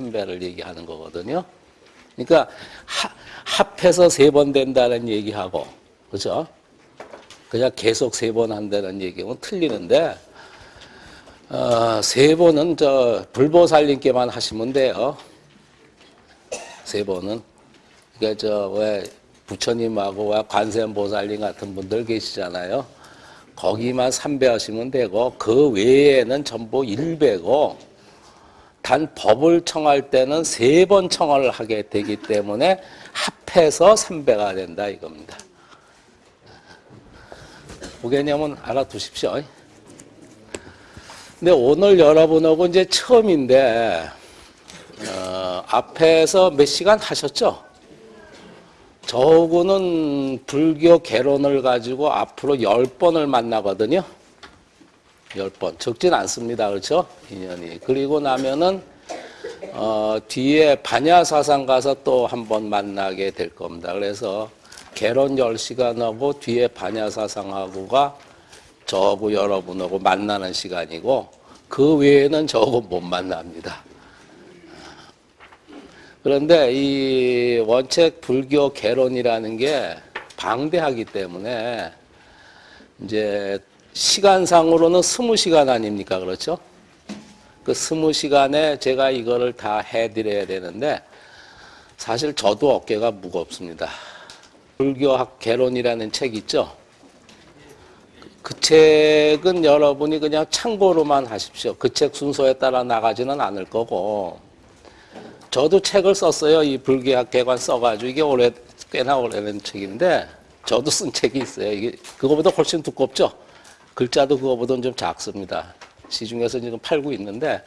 3배를 얘기하는 거거든요. 그러니까 하, 합해서 세 번 된다는 얘기하고 그죠? 그냥 계속 세 번 한다는 얘기는 틀리는데 어, 세 번은 저 불보살님께만 하시면 돼요. 세 번은 그러니까 저 왜 부처님하고 왜 관세음보살님 같은 분들 계시잖아요. 거기만 3배 하시면 되고 그 외에는 전부 1배고 단 법을 청할 때는 세 번 청을 하게 되기 때문에 합해서 3배가 된다 이겁니다. 그 개념은 알아두십시오. 근데 오늘 여러분하고 이제 처음인데 어, 앞에서 몇 시간 하셨죠? 저하고는 불교 개론을 가지고 앞으로 열 번을 만나거든요. 열 번. 적진 않습니다. 그렇죠? 인연이. 그리고 나면은, 어, 뒤에 반야사상 가서 또 한 번 만나게 될 겁니다. 그래서 개론 열 시간하고 뒤에 반야사상하고가 저하고 여러분하고 만나는 시간이고 그 외에는 저하고 못 만납니다. 그런데 이 원책 불교 개론이라는 게 방대하기 때문에 이제 시간상으로는 스무 시간 아닙니까? 그렇죠? 그 스무 시간에 제가 이거를 다 해드려야 되는데 사실 저도 어깨가 무겁습니다. 불교학 개론이라는 책 있죠? 그 책은 여러분이 그냥 참고로만 하십시오. 그 책 순서에 따라 나가지는 않을 거고 저도 책을 썼어요. 이 불교학 개관 써가지고 이게 오래 꽤나 오래된 책인데 저도 쓴 책이 있어요. 이게 그거보다 훨씬 두껍죠. 글자도 그거보다는 좀 작습니다. 시중에서 지금 팔고 있는데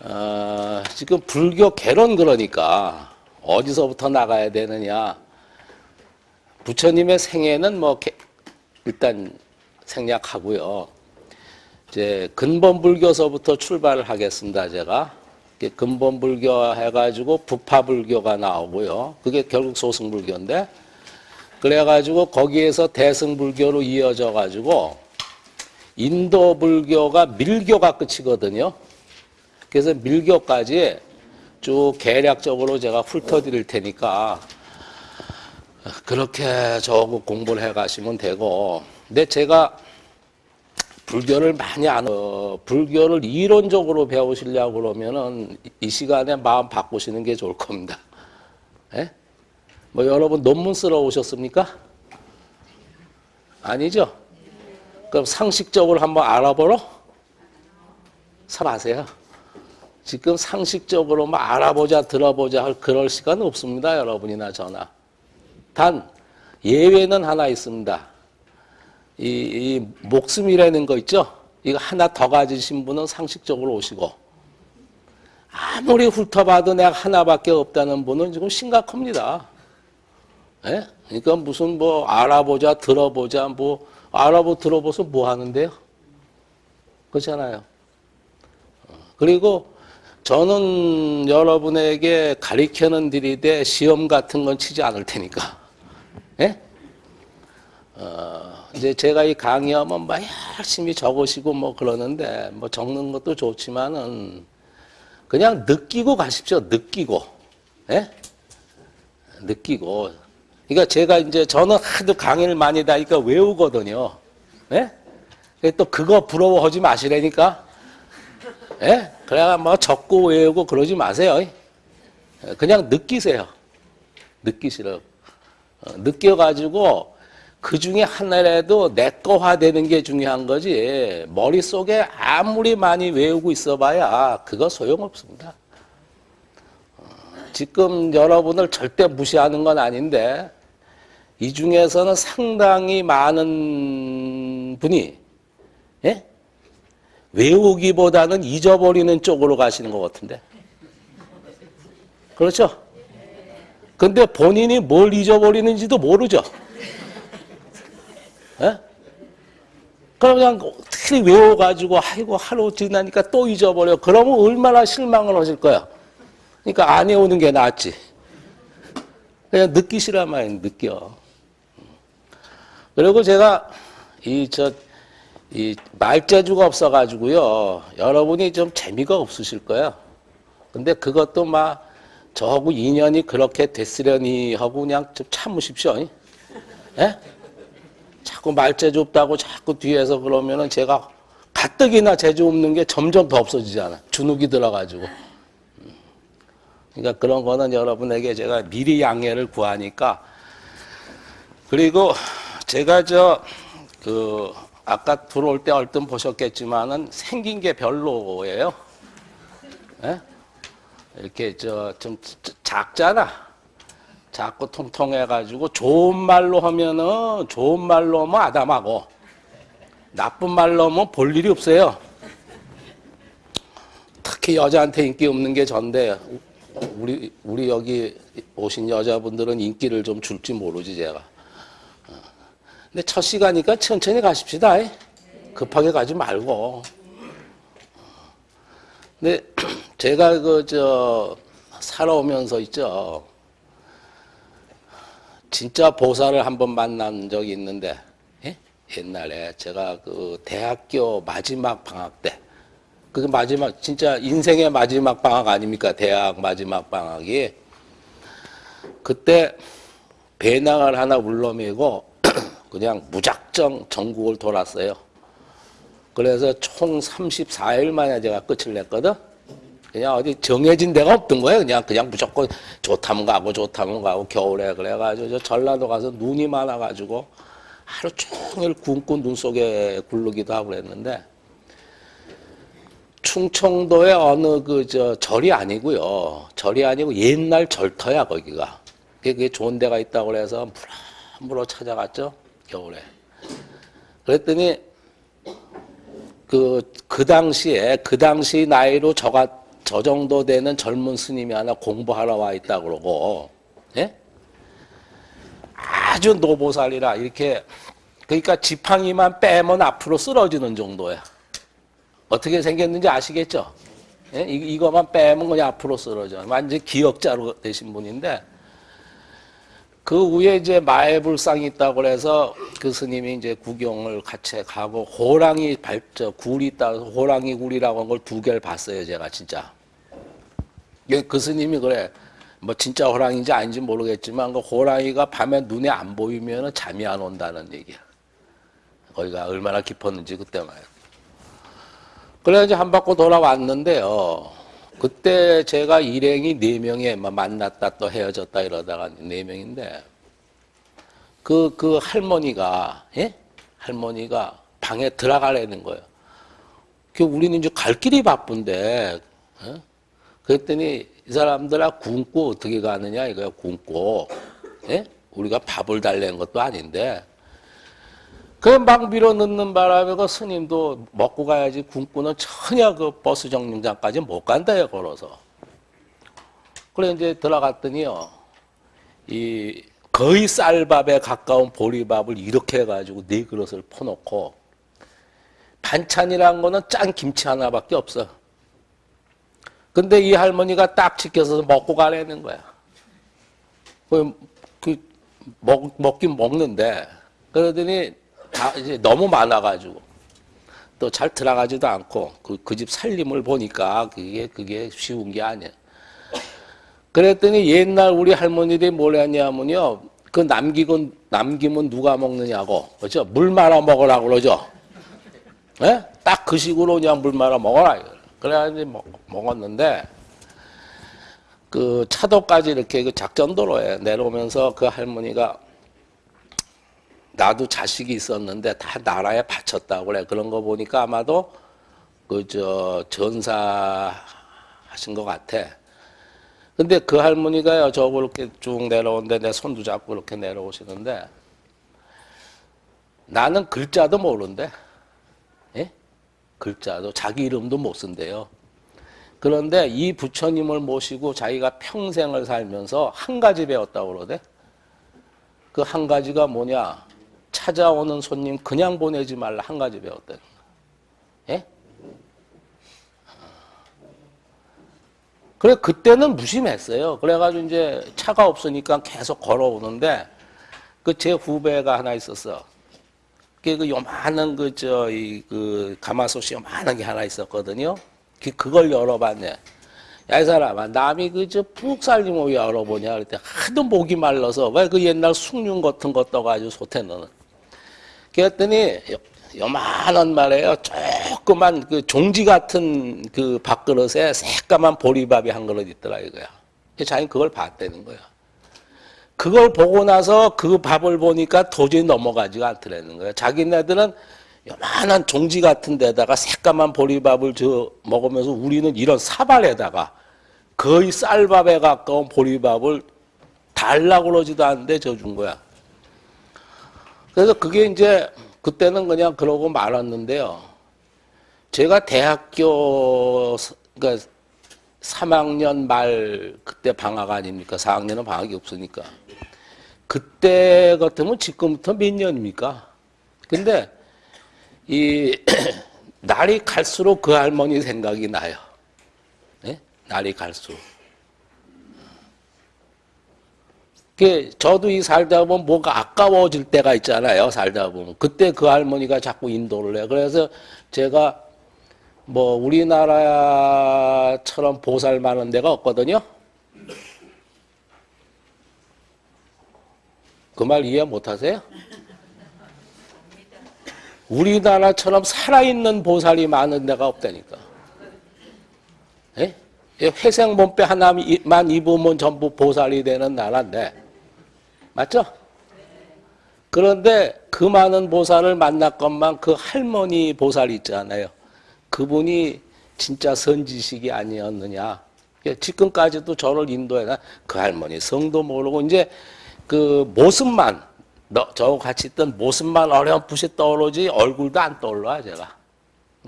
어, 지금 불교 개론 그러니까 어디서부터 나가야 되느냐. 부처님의 생애는 뭐 개, 일단 생략하고요. 이제 근본 불교서부터 출발을 하겠습니다. 제가 근본 불교 해가지고 부파 불교가 나오고요. 그게 결국 소승 불교인데 그래가지고 거기에서 대승 불교로 이어져 가지고 인도 불교가 밀교가 끝이거든요. 그래서 밀교까지 쭉 계략적으로 제가 훑어드릴 테니까 그렇게 저거 공부를 해 가시면 되고 근데 제가 불교를 많이 안, 어, 불교를 이론적으로 배우시려고 그러면은 이 시간에 마음 바꾸시는 게 좋을 겁니다. 예? 뭐 여러분 논문 쓰러 오셨습니까? 아니죠? 그럼 상식적으로 한번 알아보러? 살아세요. 지금 상식적으로 뭐 알아보자, 들어보자 할 그럴 시간 없습니다. 여러분이나 저나. 단, 예외는 하나 있습니다. 이, 이 목숨이라는 거 있죠? 이거 하나 더 가지신 분은 상식적으로 오시고 아무리 훑어봐도 내가 하나밖에 없다는 분은 지금 심각합니다. 예? 그러니까 무슨 뭐 알아보자 들어보자 뭐 알아보 들어보서 뭐 하는데요? 그렇잖아요. 그리고 저는 여러분에게 가리켜는 들이대 시험 같은 건 치지 않을 테니까. 예? 어, 이제 제가 이 강의하면 막 열심히 적으시고 뭐 그러는데 뭐 적는 것도 좋지만은 그냥 느끼고 가십시오. 느끼고. 예? 느끼고. 그러니까 제가 이제 저는 하도 강의를 많이 다니까 외우거든요. 예? 또 그거 부러워하지 마시라니까. 예? 그래야 뭐 적고 외우고 그러지 마세요. 그냥 느끼세요. 느끼시라고. 어, 느껴가지고 그 중에 하나라도 내 거화 되는 게 중요한 거지 머릿속에 아무리 많이 외우고 있어 봐야 그거 소용없습니다. 어, 지금 여러분을 절대 무시하는 건 아닌데 이 중에서는 상당히 많은 분이 예? 외우기보다는 잊어버리는 쪽으로 가시는 것 같은데 그렇죠? 근데 본인이 뭘 잊어버리는지도 모르죠. 예? 그냥 어떻게 외워가지고 아이고 하루 지나니까 또 잊어버려. 그러면 얼마나 실망을 하실 거야. 그러니까 안 외우는 게 낫지. 그냥 느끼시란 말이에요. 느껴. 그리고 제가 이 저 이 말재주가 없어가지고요. 여러분이 좀 재미가 없으실 거예요. 근데 그것도 막 저하고 인연이 그렇게 됐으려니 하고 그냥 좀 참으십시오. 예? 자꾸 말재주 없다고 자꾸 뒤에서 그러면은 제가 가뜩이나 재주 없는 게 점점 더 없어지잖아. 주눅이 들어가지고. 그러니까 그런 거는 여러분에게 제가 미리 양해를 구하니까 그리고 제가 저 그 아까 들어올 때 얼른 보셨겠지만은 생긴 게 별로예요. 예? 이렇게 저 좀 작잖아. 작고 통통해가지고 좋은 말로 하면은 좋은 말로 하면 아담하고 나쁜 말로 하면 볼 일이 없어요. 특히 여자한테 인기 없는 게 전데 우리 우리 여기 오신 여자분들은 인기를 좀 줄지 모르지 제가. 어. 근데 첫 시간이니까 천천히 가십시다. 급하게 가지 말고. 근데 제가 그 저 살아오면서 있죠. 진짜 보살을 한 번 만난 적이 있는데 예? 옛날에 제가 그 대학교 마지막 방학 때 그게 마지막 진짜 인생의 마지막 방학 아닙니까? 대학 마지막 방학이 그때 배낭을 하나 울러매고 그냥 무작정 전국을 돌았어요. 그래서 총 34일 만에 제가 끝을 냈거든. 그냥 어디 정해진 데가 없던 거예요. 그냥 그냥 무조건 좋다면 가고 좋다면 가고 겨울에 그래가지고 저 전라도 가서 눈이 많아가지고 하루 종일 굶고 눈 속에 굴르기도 하고 그랬는데 충청도의 어느 그 저 절이 아니고요. 절이 아니고 옛날 절터야 거기가. 그게 좋은 데가 있다고 그래서 물어물어 찾아갔죠 겨울에. 그랬더니 그, 그 당시에, 그 당시 나이로 저가, 저 정도 되는 젊은 스님이 하나 공부하러 와 있다 그러고, 예? 아주 노보살이라, 이렇게, 그러니까 지팡이만 빼면 앞으로 쓰러지는 정도야. 어떻게 생겼는지 아시겠죠? 예? 이, 이거만 빼면 그냥 앞으로 쓰러져. 완전 기억자로 되신 분인데, 그 위에 이제 마애불상이 있다고 그래서 그 스님이 이제 구경을 같이 가고 호랑이 발저 굴이 있다고 호랑이 굴이라고 한 걸 두 개를 봤어요 제가 진짜. 그 스님이 그래. 뭐 진짜 호랑이인지 아닌지 모르겠지만 그 호랑이가 밤에 눈에 안 보이면 잠이 안 온다는 얘기야. 거기가 얼마나 깊었는지 그때 말이야. 그래 이제 한 바퀴 돌아왔는데요 그때 제가 일행이 네 명에 만났다 또 헤어졌다 이러다가 네 명인데 그, 그 할머니가, 예? 할머니가 방에 들어가려는 거예요. 그 우리는 이제 갈 길이 바쁜데, 어? 그랬더니 이 사람들아 굶고 어떻게 가느냐 이거야, 굶고. 예? 우리가 밥을 달래는 것도 아닌데. 그막 밀어 넣는 바람에 그 스님도 먹고 가야지 굶고는 전혀 그 버스 정류장까지 못 간다요, 걸어서. 그래 이제 들어갔더니요, 이 거의 쌀밥에 가까운 보리밥을 이렇게 해가지고 네 그릇을 퍼놓고 반찬이란 거는 짠 김치 하나밖에 없어. 근데 이 할머니가 딱 지켜서 먹고 가라는 거야. 그, 그, 먹, 먹긴 먹는데, 그러더니 다 이제 너무 많아가지고 또 잘 들어가지도 않고 그그집 살림을 보니까 그게 그게 쉬운 게 아니야. 그랬더니 옛날 우리 할머니들이 뭘 했냐면요. 그 남기고 남기면 누가 먹느냐고 그렇죠? 물 말아 먹으라고 그러죠. 예? 딱 그 식으로 그냥 물 말아 먹어라. 그래가지고 먹, 먹었는데 그 차도까지 이렇게 그 작전도로에 내려오면서 그 할머니가 나도 자식이 있었는데 다 나라에 바쳤다고 그래. 그런 거 보니까 아마도 그 저 전사 하신 것 같아. 근데 그 할머니가요, 저거 이렇게 쭉 내려오는데 내 손도 잡고 이렇게 내려오시는데 나는 글자도 모르는데, 예? 글자도 자기 이름도 못 쓴대요. 그런데 이 부처님을 모시고 자기가 평생을 살면서 한 가지 배웠다고 그러대. 그 한 가지가 뭐냐? 찾아오는 손님 그냥 보내지 말라 한 가지 배웠다는 거. 예? 그래 그때는 무심했어요. 그래가지고 이제 차가 없으니까 계속 걸어오는데 그 제 후배가 하나 있었어. 그 요만한 그저이그 가마솥이 요만한 게 하나 있었거든요. 그 그걸 열어봤네. 야, 이 사람아, 남이 그저 푹 살림 뭐 열어보냐. 그랬더니 하도 목이 말라서 왜 그 옛날 숭늉 같은 거 떠가지고 솥에 넣는. 그랬더니 요- 요만한 말이에요. 조그만 그 종지 같은 그 밥그릇에 새까만 보리밥이 한 그릇 있더라 이거야. 자기 그걸 봤다는 거야. 그걸 보고 나서 그 밥을 보니까 도저히 넘어가지가 않더라는 거야. 자기네들은 요만한 종지 같은 데다가 새까만 보리밥을 저 먹으면서 우리는 이런 사발에다가 거의 쌀밥에 가까운 보리밥을 달라고 그러지도 않는데 저 준 거야. 그래서 그게 이제 그때는 그냥 그러고 말았는데요. 제가 대학교 서- 그러니까 3학년 말 그때 방학 아닙니까? 4학년은 방학이 없으니까. 그때 같으면 지금부터 몇 년입니까? 근데 이 날이 갈수록 그 할머니 생각이 나요. 예? 날이 갈수록. 그 저도 이 살다 보면 뭐가 아까워질 때가 있잖아요. 살다 보면 그때 그 할머니가 자꾸 인도를 해요. 그래서 제가 뭐 우리나라처럼 보살 많은 데가 없거든요. 그 말 이해 못 하세요? 우리나라처럼 살아있는 보살이 많은 데가 없다니까. 예? 이 회색 몸빼 하나만 입으면 전부 보살이 되는 나라인데. 맞죠? 그런데 그 많은 보살을 만났건만 그 할머니 보살 있잖아요. 그분이 진짜 선지식이 아니었느냐. 지금까지도 저를 인도해나 그 할머니 성도 모르고 이제 그 모습만 너, 저 같이 있던 모습만 어렴풋이 떠오르지 얼굴도 안 떠올라 제가.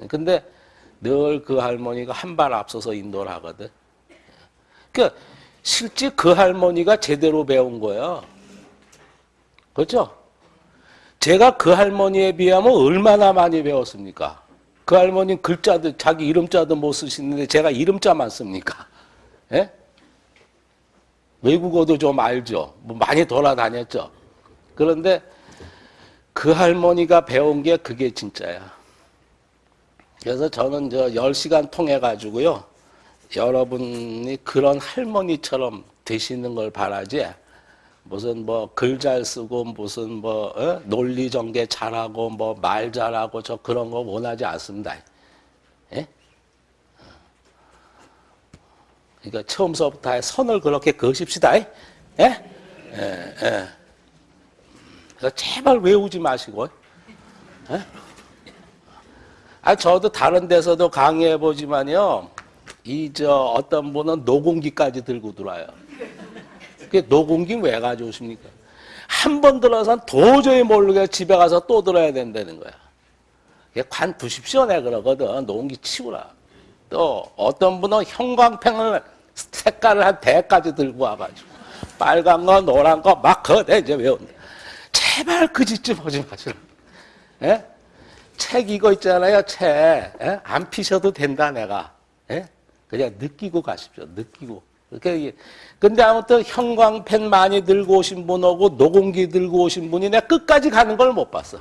근데 늘 그 할머니가 한 발 앞서서 인도를 하거든. 그 실제 그 할머니가 제대로 배운 거예요. 그렇죠? 제가 그 할머니에 비하면 얼마나 많이 배웠습니까? 그 할머니는 글자도 자기 이름자도 못 쓰시는데 제가 이름자만 씁니까? 예? 외국어도 좀 알죠. 뭐 많이 돌아다녔죠. 그런데 그 할머니가 배운 게 그게 진짜야. 그래서 저는 저 10시간 통해 가지고요. 여러분이 그런 할머니처럼 되시는 걸 바라지. 무슨 뭐 글 잘 쓰고 무슨 뭐 어? 논리 전개 잘하고 뭐 말 잘하고 저 그런 거 원하지 않습니다. 예? 그러니까 처음서부터 선을 그렇게 그으십시다. 예? 예? 예. 그래서 제발 외우지 마시고. 예? 아 저도 다른 데서도 강의해 보지만요. 이 저 어떤 분은 노공기까지 들고 들어와요. 그 노공기 왜 가져오십니까? 한 번 들어선 도저히 모르게 집에 가서 또 들어야 된다는 거야. 관 두십시오, 내 그러거든. 노공기 치우라. 또 어떤 분은 형광펜을 색깔을 한 대까지 들고 와가지고 빨간 거, 노란 거막 그대 이제 외운다. 제발 그 짓좀 하지 마시라. 예? 책 이거 있잖아요, 책. 예? 안 피셔도 된다, 내가. 예? 그냥 느끼고 가십시오, 느끼고. 그렇게 근데 아무튼 형광펜 많이 들고 오신 분하고 노공기 들고 오신 분이 내가 끝까지 가는 걸 못 봤어.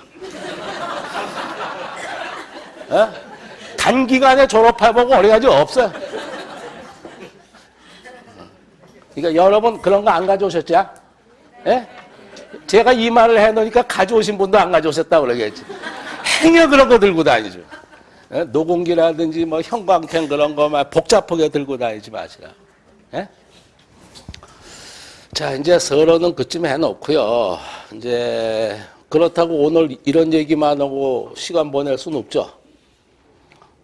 어? 단기간에 졸업해보고 어디가지 없어요. 그러니까 여러분 그런 거 안 가져오셨죠? 예? 제가 이 말을 해놓으니까 가져오신 분도 안 가져오셨다고 그러겠지. 행여 그런 거 들고 다니죠. 예? 노공기라든지 뭐 형광펜 그런 거만 복잡하게 들고 다니지 마시라. 예? 자, 이제 서론은 그쯤 해놓고요. 이제 그렇다고 오늘 이런 얘기만 하고 시간 보낼 수는 없죠.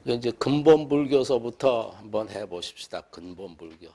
이제 근본 불교서부터 한번 해보십시다. 근본 불교.